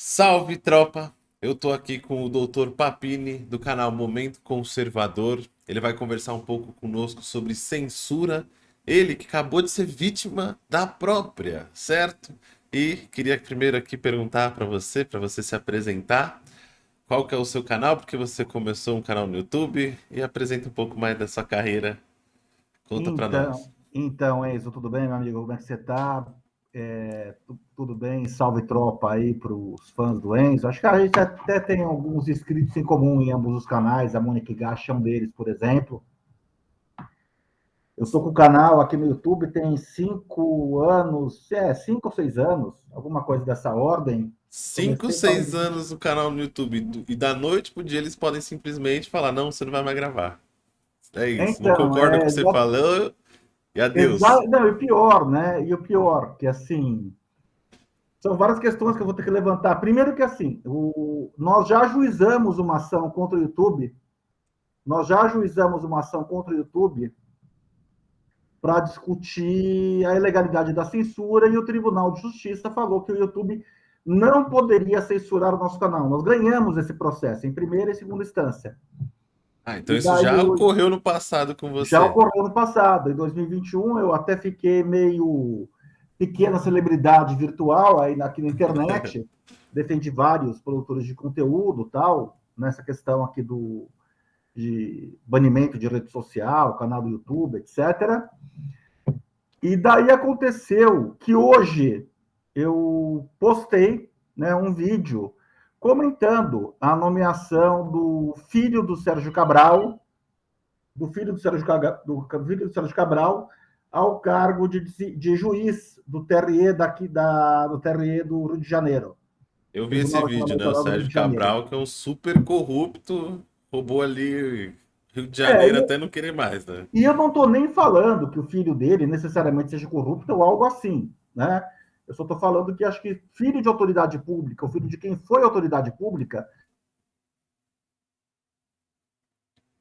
Salve tropa! Eu tô aqui com o Dr. Papini do canal Momento Conservador. Ele vai conversar um pouco conosco sobre censura. Ele que acabou de ser vítima da própria, certo? E queria primeiro aqui perguntar para você, para você se apresentar. Qual que é o seu canal? Porque você começou um canal no YouTube e apresenta um pouco mais da sua carreira. Conta então, para nós. Então, Enzo, tudo bem, meu amigo? Como é que você tá? É, tudo bem? Salve tropa aí para os fãs do Enzo. Acho que a gente até tem alguns inscritos em comum em ambos os canais. A Mônica Gacha é um deles, por exemplo. Eu estou com o canal aqui no YouTube tem cinco anos, é, cinco ou seis anos, alguma coisa dessa ordem. Cinco, seis anos no canal no YouTube. E da noite pro dia eles podem simplesmente falar: não, você não vai mais gravar. É isso. Então, não concordo é, com o que você já... falou. E adeus. Não, e pior, né? E o pior, que assim. São várias questões que eu vou ter que levantar. Primeiro que assim, o... nós já ajuizamos uma ação contra o YouTube. Nós já ajuizamos uma ação contra o YouTube para discutir a ilegalidade da censura e o Tribunal de Justiça falou que o YouTube não poderia censurar o nosso canal. Nós ganhamos esse processo em primeira e segunda instância. Ah, então isso já ocorreu no passado com você. Já ocorreu no passado. Em 2021 eu até fiquei meio pequena celebridade virtual aí aqui na internet. Defendi vários produtores de conteúdo tal, nessa questão aqui do de banimento de rede social, canal do YouTube, etc. E daí aconteceu que hoje eu postei né, um vídeo comentando a nomeação do filho do Sérgio Cabral, do filho do Sérgio, do filho do Sérgio Cabral, ao cargo de, de juiz do TRE daqui da, do TRE do Rio de Janeiro. Eu vi esse vídeo, né? O Sérgio Cabral, que é um super corrupto, roubou ali Rio de Janeiro é, até não querer mais, né? E eu não estou nem falando que o filho dele necessariamente seja corrupto ou algo assim, né? Eu só estou falando que acho que filho de autoridade pública, o filho de quem foi autoridade pública.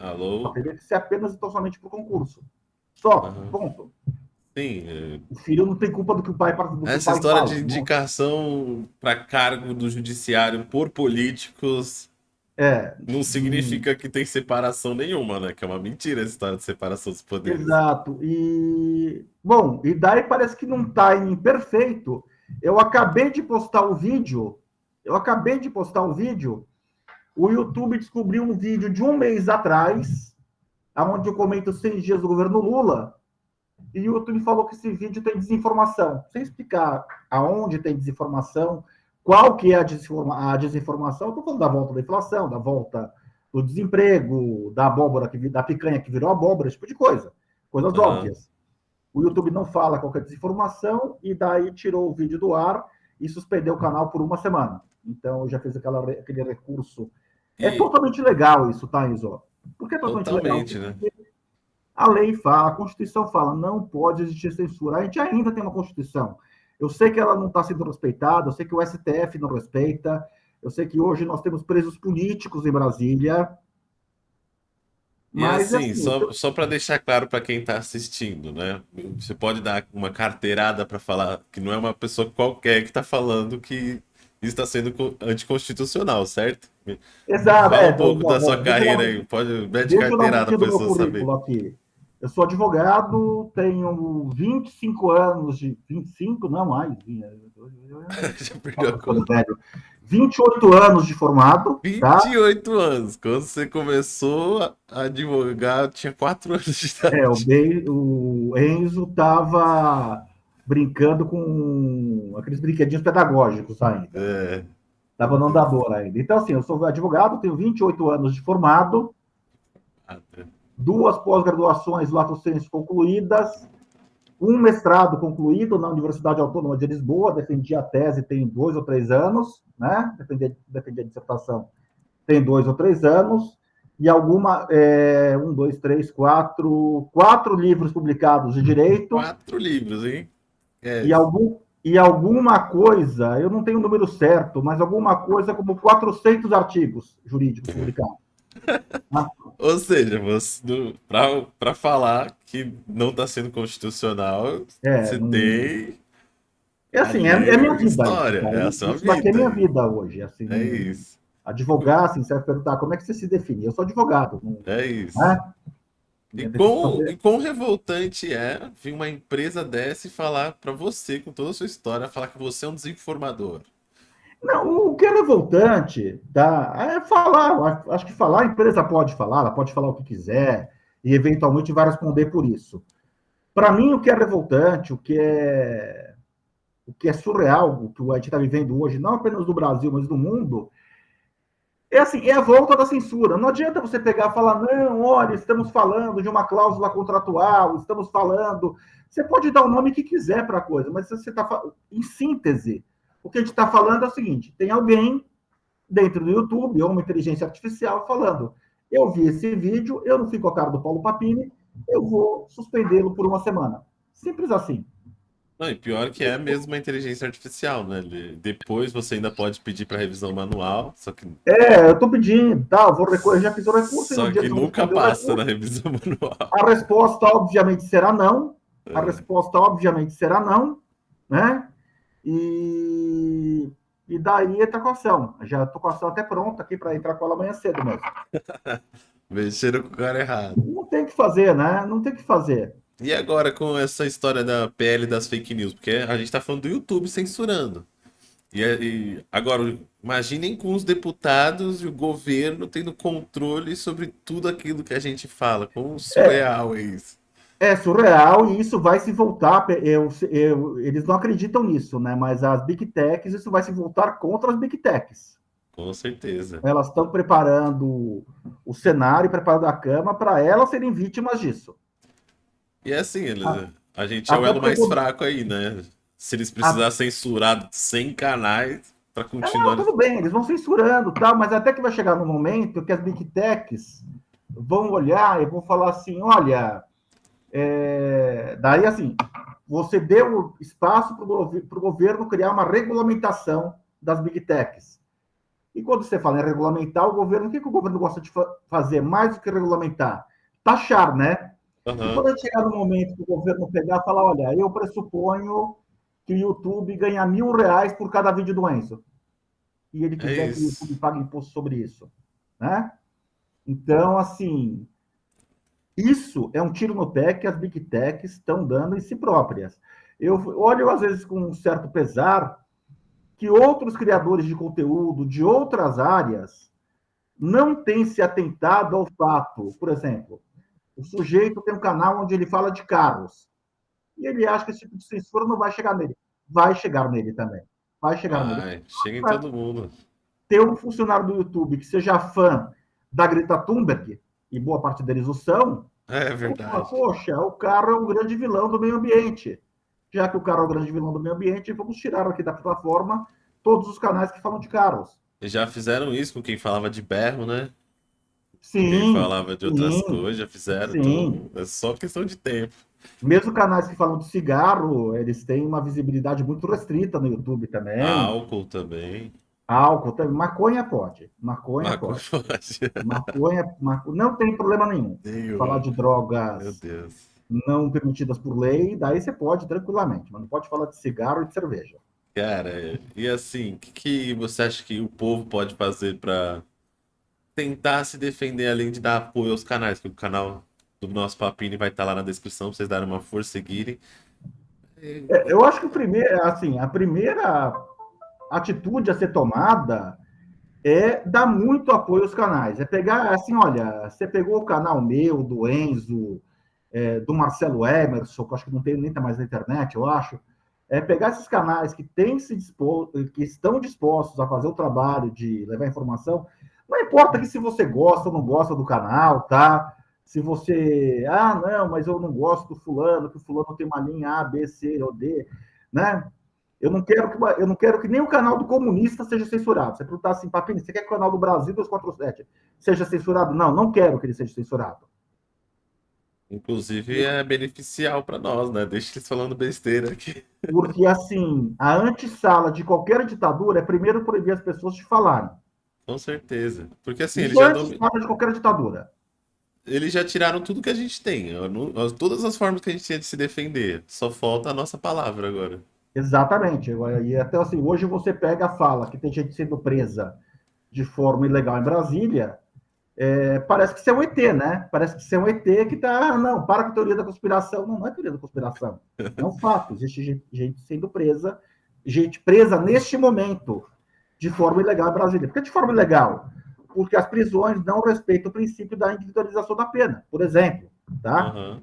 Alô? Teria ser apenas e somente por concurso. Só, uhum. ponto. Sim. É... O filho não tem culpa do que o pai do Essa história fala, de indicação para cargo do judiciário por políticos é. Não significa e... que tem separação nenhuma, né? Que é uma mentira essa história de separação dos poderes. Exato. E bom, e daí parece que num timing perfeito, eu acabei de postar o um vídeo, eu acabei de postar um vídeo, o YouTube descobriu um vídeo de um mês atrás, onde eu comento seis dias do governo Lula, e o YouTube falou que esse vídeo tem desinformação. Sem explicar aonde tem desinformação, qual que é a, desinforma a desinformação? Estou falando da volta da inflação, da volta do desemprego, da abóbora, que, da picanha que virou abóbora, esse tipo de coisa. Coisas uhum. óbvias. O YouTube não fala qualquer desinformação e daí tirou o vídeo do ar e suspendeu o canal por uma semana. Então, eu já fiz aquela, aquele recurso. É e... É totalmente legal isso, tá, Iso? Por que é totalmente, totalmente legal? Né? A lei fala, a Constituição fala, não pode existir censura. A gente ainda tem uma Constituição. Eu sei que ela não está sendo respeitada, eu sei que o STF não respeita, eu sei que hoje nós temos presos políticos em Brasília. Mas, e assim, assim só, eu... só para deixar claro para quem está assistindo, né? Você pode dar uma carteirada para falar que não é uma pessoa qualquer que está falando que está sendo anticonstitucional, certo? Exato. Fala é, um pouco da sua carreira aí, pode mete carteirada para a pessoa saber. Aqui. Eu sou advogado, tenho 25 anos de. 25, não mais. Já perdeu a conta. 28 anos de formado. 28 tá? anos. Quando você começou a advogar, tinha 4 anos de idade. É, o, Be o Enzo estava brincando com aqueles brinquedinhos pedagógicos ainda. É. Estava no andador ainda. Então, assim, eu sou advogado, tenho 28 anos de formado. Ah, tá duas pós-graduações lato sensu concluídas, um mestrado concluído na Universidade Autônoma de Lisboa, defendi a tese tem dois ou três anos, né? Defendi, defendi a dissertação tem dois ou três anos, e alguma, é, um, dois, três, quatro, quatro livros publicados de direito. Quatro livros, hein? É. E, algum, e alguma coisa, eu não tenho o número certo, mas alguma coisa como 400 artigos jurídicos publicados. Ou seja, para falar que não está sendo constitucional, é, você tem É assim, é, é minha é vida. história, cara. é a sua isso daqui é vida. minha vida hoje. Assim, É isso, Advogar, assim, você vai perguntar como é que você se define. Eu sou advogado. Não, é isso. né? E quão, e quão revoltante é vir uma empresa dessa e falar pra você, com toda a sua história, falar que você é um desinformador. Não, o que é revoltante, tá? É falar. Acho que falar, a empresa pode falar, ela pode falar o que quiser e eventualmente vai responder por isso. Para mim, o que é revoltante, o que é o que é surreal, o que a gente está vivendo hoje, não apenas no Brasil, mas no mundo, é assim, é a volta da censura. Não adianta você pegar e falar, não, olha, estamos falando de uma cláusula contratual, estamos falando. Você pode dar o nome que quiser para a coisa, mas você está em síntese. O que a gente está falando é o seguinte: tem alguém dentro do YouTube ou uma inteligência artificial falando, eu vi esse vídeo, eu não fico a cara do Paulo Papini, eu vou suspendê-lo por uma semana. Simples assim. Não, e pior que é mesmo uma inteligência artificial, né? Depois você ainda pode pedir para revisão manual, só que, É, eu estou pedindo, tá, eu vou recorrer, já fiz o recurso. só que nunca passa na revisão manual. A resposta, obviamente, será não. A É. resposta, obviamente, será não, né? E, e daí está com a ação. Já estou com a ação até pronta aqui para entrar com ela amanhã cedo mesmo. Mexeram com o cara errado. Não tem o que fazer, né? Não tem o que fazer. E agora com essa história da PL das fake news? Porque a gente tá falando do YouTube censurando. E, é- e agora, imaginem com os deputados e o governo tendo controle sobre tudo aquilo que a gente fala. Quão surreal é isso. É surreal e isso vai se voltar. eu- eu- eles não acreditam nisso, né? Mas as Big Techs, isso vai se voltar contra as Big Techs. Com certeza. Elas estão preparando o cenário, preparando a cama para elas serem vítimas disso. E é assim, eles, Ah, a gente é o elo mais porque- fraco aí, né? Se eles precisarem censurar 100 canais pra Não, continuar. tudo bem, eles vão censurando, tal, mas até que vai chegar no momento que as big techs vão olhar e vão falar assim, olha, é, daí assim, você deu espaço para o governo criar uma regulamentação das big techs. E quando você fala em regulamentar o governo, o que, que o governo gosta de fa- fazer mais do que regulamentar? Taxar, né? E Aham. quando chegar no momento que o governo pegar e falar, olha, eu pressuponho que o YouTube ganha mil reais por cada vídeo do Enzo. E ele quiser que o. YouTube pague imposto sobre isso. Né? Então, assim, isso é um tiro no pé que as Big Techs estão dando em si próprias. Eu olho, às vezes, com um certo pesar que outros criadores de conteúdo de outras áreas não têm se atentado ao fato. Por exemplo, o sujeito tem um canal onde ele fala de carros. E ele acha que esse tipo de censura não vai chegar nele. Vai chegar nele também. Vai chegar nele. Vai, chega em todo mundo. Ter um funcionário do YouTube que seja fã da Greta Thunberg, e boa parte deles o são, É fala, verdade. poxa, o cara é um grande vilão do meio ambiente. Já que o cara é o grande vilão do meio ambiente, vamos tirar aqui da plataforma todos os canais que falam de carros. E já fizeram isso com quem falava de berro, né? Sim, Quem falava de outras sim, coisas, já fizeram. sim. Então, é só questão de tempo. Mesmo canais que falam de cigarro, eles têm uma visibilidade muito restrita no YouTube também. Álcool também. Álcool também. Maconha pode. Maconha Maconha pode. pode. Maconha, maco- não tem problema nenhum. Nenhum. Falar de drogas Deus. não permitidas por lei, daí você pode tranquilamente, mas não pode falar de cigarro e de cerveja. Cara, e assim, o que, que você acha que o povo pode fazer pra tentar se defender, além de dar apoio aos canais? Que o canal do nosso Papini vai estar lá na descrição pra vocês darem uma força e seguirem. É, Eu acho que o primeiro, assim, a primeira atitude a ser tomada é dar muito apoio aos canais. É pegar, assim, olha, você pegou o canal meu, do Enzo, é, do Marcelo Emerson, que eu acho que não tem nem tá mais na internet, eu acho. É pegar esses canais que têm se dispor, que estão dispostos a fazer o trabalho de levar informação. Não importa que se você gosta ou não gosta do canal, tá? Se você, ah, não, mas eu não gosto do fulano, que o fulano tem uma linha A, B, C ou D, né? Eu não quero que, eu não quero que nem o canal do comunista seja censurado. Você perguntar assim, Papini, você quer que o canal do Brasil 247 seja censurado? Não, não quero que ele seja censurado. Inclusive é beneficial pra nós, né? Deixa eles falando besteira aqui. Porque, assim, a antessala de qualquer ditadura é primeiro proibir as pessoas de falarem. Com certeza. Porque assim, eles já, antessala de qualquer ditadura. eles já tiraram tudo que a gente tem. Não- Todas as formas que a gente tinha de se defender. Só falta a nossa palavra agora. Exatamente. E até assim, hoje você pega a fala que tem gente sendo presa de forma ilegal em Brasília, é, parece que você é um ET, né? Parece que você é um ET que tá. Não, para com a teoria da conspiração. Não, não é teoria da conspiração. É um fato. Existe gente, sendo presa, gente presa neste momento, de forma ilegal em Brasília. Por que de forma ilegal? Porque as prisões não respeitam o princípio da individualização da pena, por exemplo. Tá? Aham.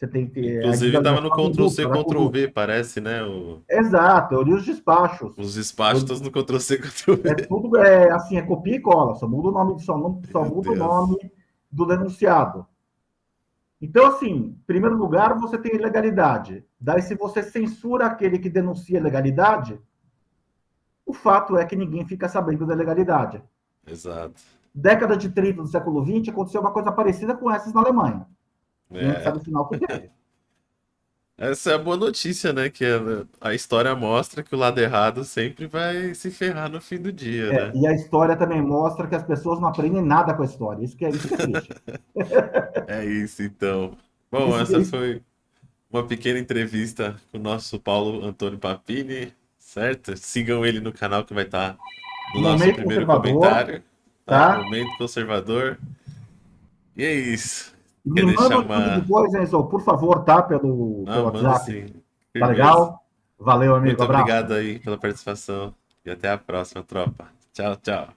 Você tem que ter. Inclusive estava no Ctrl-C, da conduta, da Ctrl-V, parece, né? O- Exato, eu li os despachos. Os despachos todos no Ctrl-C, Ctrl-V. É tudo é, assim, é copia e cola, só muda o nome, só, não- só muda o nome do denunciado. Então, assim, em primeiro lugar, você tem ilegalidade. Daí, se você censura aquele que denuncia ilegalidade, o fato é que ninguém fica sabendo da ilegalidade. Exato. Década de 30 do século XX, aconteceu uma coisa parecida com essas na Alemanha. A gente É. sabe o final que teve. Essa é a boa notícia, né? Que a, história mostra que o lado errado sempre vai se ferrar no fim do dia, É, né? e a história também mostra que as pessoas não aprendem nada com a história. Isso que é, isso que é triste. É isso, então. Bom, Isso- essa isso- foi uma pequena entrevista com o nosso Paulo Antônio Papini, certo? Sigam ele no canal que vai estar no nosso Momento primeiro comentário, tá? tá? Momento Conservador. E é isso. Me Quer manda uma- depois, Enzo, por favor, tá? Pelo, Ah, pelo WhatsApp. Tá legal? Valeu, amigo. Muito abraço. obrigado aí pela participação e até a próxima, tropa. Tchau, tchau.